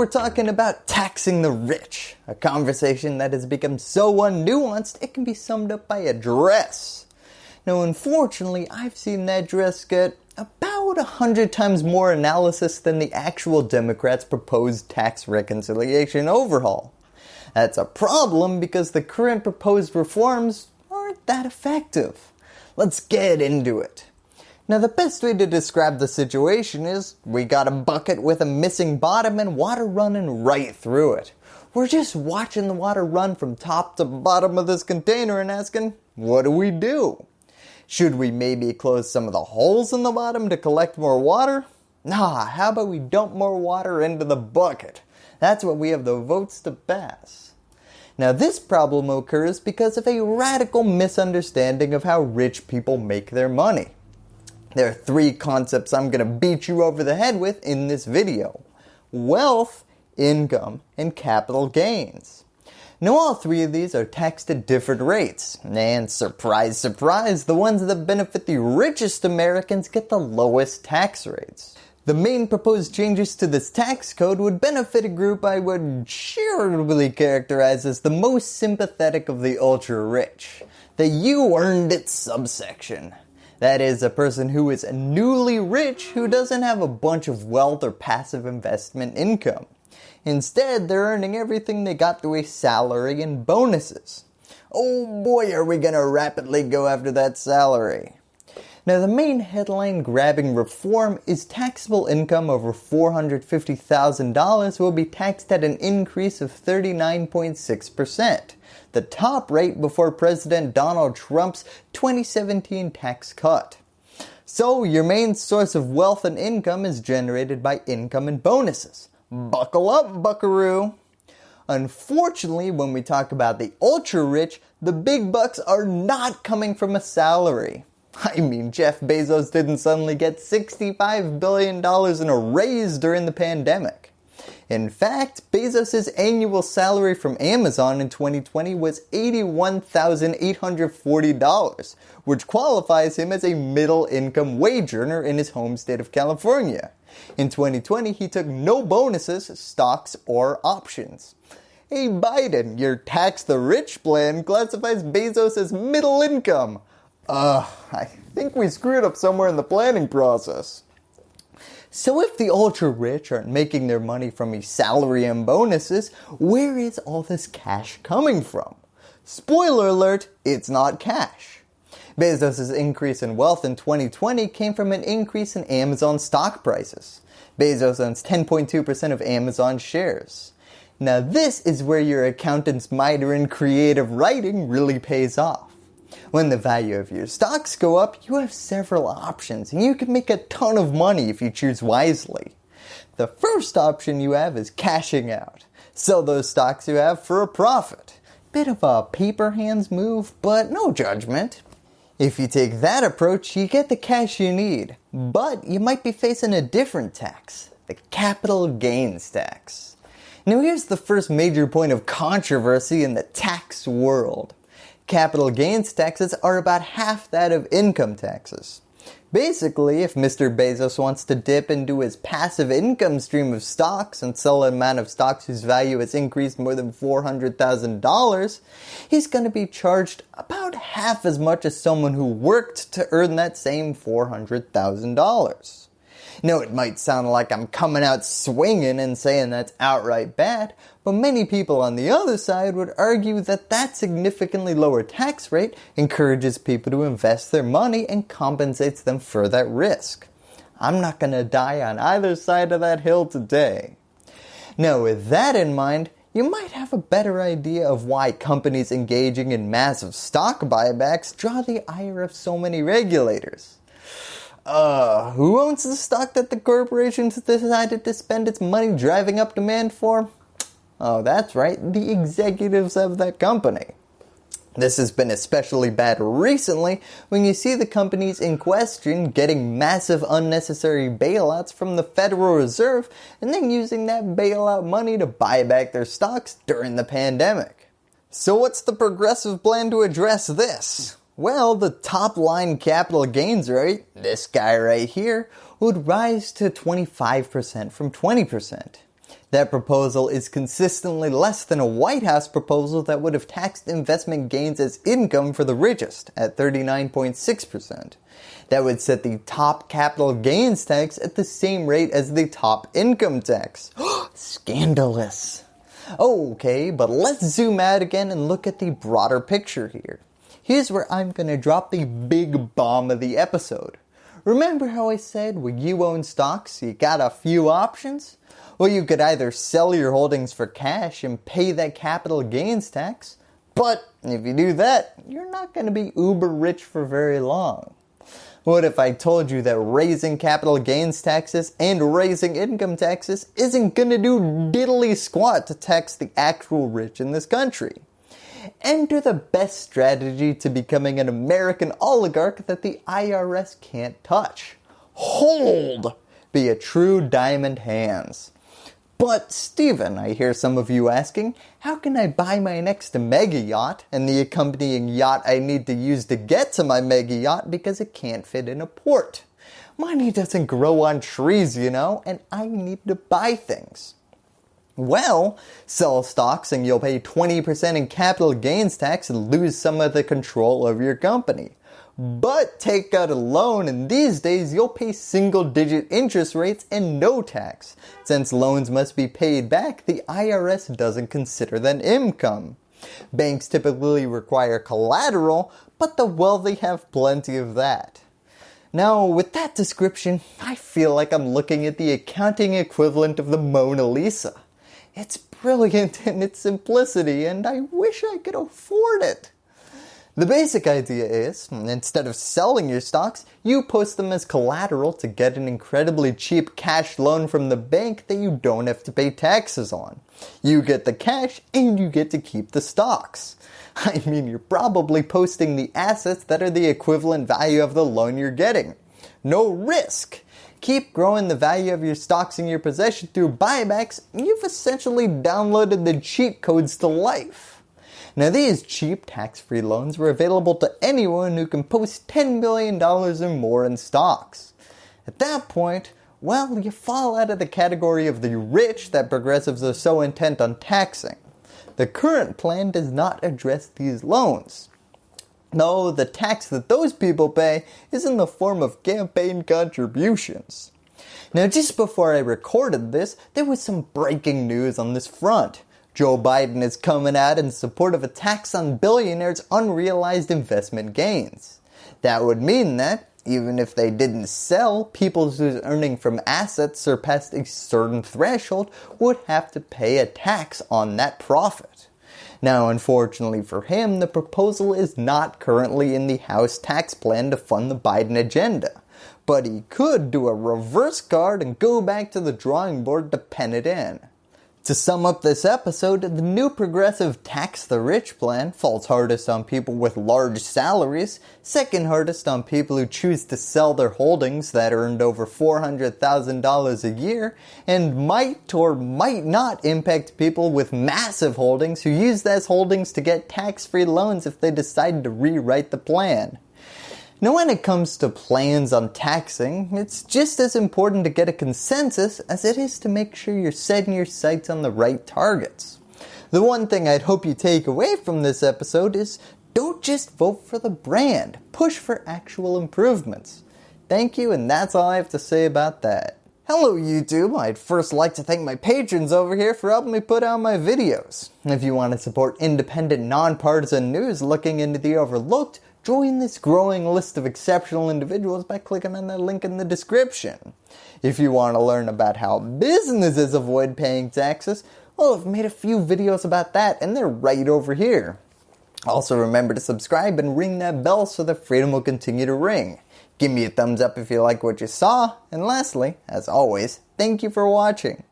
we're talking about taxing the rich, a conversation that has become so unnuanced it can be summed up by a dress. Now unfortunately I've seen that dress get about a hundred times more analysis than the actual Democrats proposed tax reconciliation overhaul. That's a problem because the current proposed reforms aren't that effective. Let's get into it. Now the best way to describe the situation is we got a bucket with a missing bottom and water running right through it. We're just watching the water run from top to bottom of this container and asking, what do we do? Should we maybe close some of the holes in the bottom to collect more water? Nah, how about we dump more water into the bucket? That's what we have the votes to pass. Now this problem occurs because of a radical misunderstanding of how rich people make their money. There are three concepts I'm going to beat you over the head with in this video. Wealth, income, and capital gains. Now all three of these are taxed at different rates, and surprise surprise, the ones that benefit the richest Americans get the lowest tax rates. The main proposed changes to this tax code would benefit a group I would charitably characterize as the most sympathetic of the ultra rich, the you earned it subsection. That is a person who is newly rich who doesn't have a bunch of wealth or passive investment income. Instead, they're earning everything they got through a salary and bonuses. Oh boy are we going to rapidly go after that salary. Now the main headline grabbing reform is taxable income over $450,000 will be taxed at an increase of 39.6% the top rate before President Donald Trump's 2017 tax cut. So your main source of wealth and income is generated by income and bonuses. Buckle up buckaroo. Unfortunately when we talk about the ultra rich, the big bucks are not coming from a salary. I mean Jeff Bezos didn't suddenly get $65 billion in a raise during the pandemic. In fact, Bezos' annual salary from Amazon in 2020 was $81,840, which qualifies him as a middle income wage earner in his home state of California. In 2020, he took no bonuses, stocks, or options. Hey Biden, your tax the rich plan classifies Bezos as middle income. Uh, I think we screwed up somewhere in the planning process. So if the ultra rich aren't making their money from a salary and bonuses, where is all this cash coming from? Spoiler alert, it's not cash. Bezos' increase in wealth in 2020 came from an increase in Amazon stock prices. Bezos owns 10.2% of Amazon shares. Now this is where your accountant's minor in creative writing really pays off. When the value of your stocks go up, you have several options and you can make a ton of money if you choose wisely. The first option you have is cashing out. Sell those stocks you have for a profit. Bit of a paper hands move, but no judgment. If you take that approach, you get the cash you need, but you might be facing a different tax, the capital gains tax. Now here's the first major point of controversy in the tax world capital gains taxes are about half that of income taxes. Basically, if Mr. Bezos wants to dip into his passive income stream of stocks and sell an amount of stocks whose value has increased more than $400,000, he's going to be charged about half as much as someone who worked to earn that same $400,000. Now it might sound like I'm coming out swinging and saying that's outright bad, but many people on the other side would argue that that significantly lower tax rate encourages people to invest their money and compensates them for that risk. I'm not going to die on either side of that hill today. Now with that in mind, you might have a better idea of why companies engaging in massive stock buybacks draw the ire of so many regulators. Uh, who owns the stock that the corporation decided to spend its money driving up demand for? Oh, that's right, the executives of that company. This has been especially bad recently when you see the companies in question getting massive unnecessary bailouts from the Federal Reserve and then using that bailout money to buy back their stocks during the pandemic. So what's the progressive plan to address this? Well, the top line capital gains rate, this guy right here, would rise to 25% from 20%. That proposal is consistently less than a White House proposal that would have taxed investment gains as income for the richest at 39.6%. That would set the top capital gains tax at the same rate as the top income tax. Scandalous. Okay, but let's zoom out again and look at the broader picture here. Here's where I'm going to drop the big bomb of the episode. Remember how I said when you own stocks you got a few options? Well you could either sell your holdings for cash and pay that capital gains tax, but if you do that, you're not going to be uber rich for very long. What if I told you that raising capital gains taxes and raising income taxes isn't going to do diddly squat to tax the actual rich in this country? Enter the best strategy to becoming an American oligarch that the IRS can't touch. Hold! Be a true diamond hands. But Stephen, I hear some of you asking, how can I buy my next mega yacht and the accompanying yacht I need to use to get to my mega yacht because it can't fit in a port? Money doesn't grow on trees, you know, and I need to buy things. Well, sell stocks and you'll pay 20% in capital gains tax and lose some of the control over your company. But take out a loan and these days you'll pay single digit interest rates and no tax. Since loans must be paid back, the IRS doesn't consider that income. Banks typically require collateral, but the wealthy have plenty of that. Now with that description, I feel like I'm looking at the accounting equivalent of the Mona Lisa. It's brilliant in its simplicity and I wish I could afford it. The basic idea is, instead of selling your stocks, you post them as collateral to get an incredibly cheap cash loan from the bank that you don't have to pay taxes on. You get the cash and you get to keep the stocks. I mean, you're probably posting the assets that are the equivalent value of the loan you're getting. No risk. Keep growing the value of your stocks in your possession through buybacks, you've essentially downloaded the cheat codes to life. Now these cheap tax-free loans were available to anyone who can post $10 million or more in stocks. At that point, well, you fall out of the category of the rich that progressives are so intent on taxing. The current plan does not address these loans. No, the tax that those people pay is in the form of campaign contributions. Now just before I recorded this, there was some breaking news on this front. Joe Biden is coming out in support of a tax on billionaires' unrealized investment gains. That would mean that, even if they didn't sell, people whose earning from assets surpassed a certain threshold would have to pay a tax on that profit. Now unfortunately for him, the proposal is not currently in the House tax plan to fund the Biden agenda. But he could do a reverse card and go back to the drawing board to pen it in. To sum up this episode, the new progressive tax the rich plan falls hardest on people with large salaries, second hardest on people who choose to sell their holdings that earned over $400,000 a year, and might or might not impact people with massive holdings who use those holdings to get tax-free loans if they decide to rewrite the plan. Now when it comes to plans on taxing, it's just as important to get a consensus as it is to make sure you're setting your sights on the right targets. The one thing I'd hope you take away from this episode is don't just vote for the brand, push for actual improvements. Thank you and that's all I have to say about that. Hello YouTube, I'd first like to thank my patrons over here for helping me put out my videos. If you want to support independent nonpartisan news looking into the overlooked, Join this growing list of exceptional individuals by clicking on the link in the description. If you want to learn about how businesses avoid paying taxes, well I've made a few videos about that and they're right over here. Also remember to subscribe and ring that bell so that freedom will continue to ring. Give me a thumbs up if you like what you saw, and lastly, as always, thank you for watching.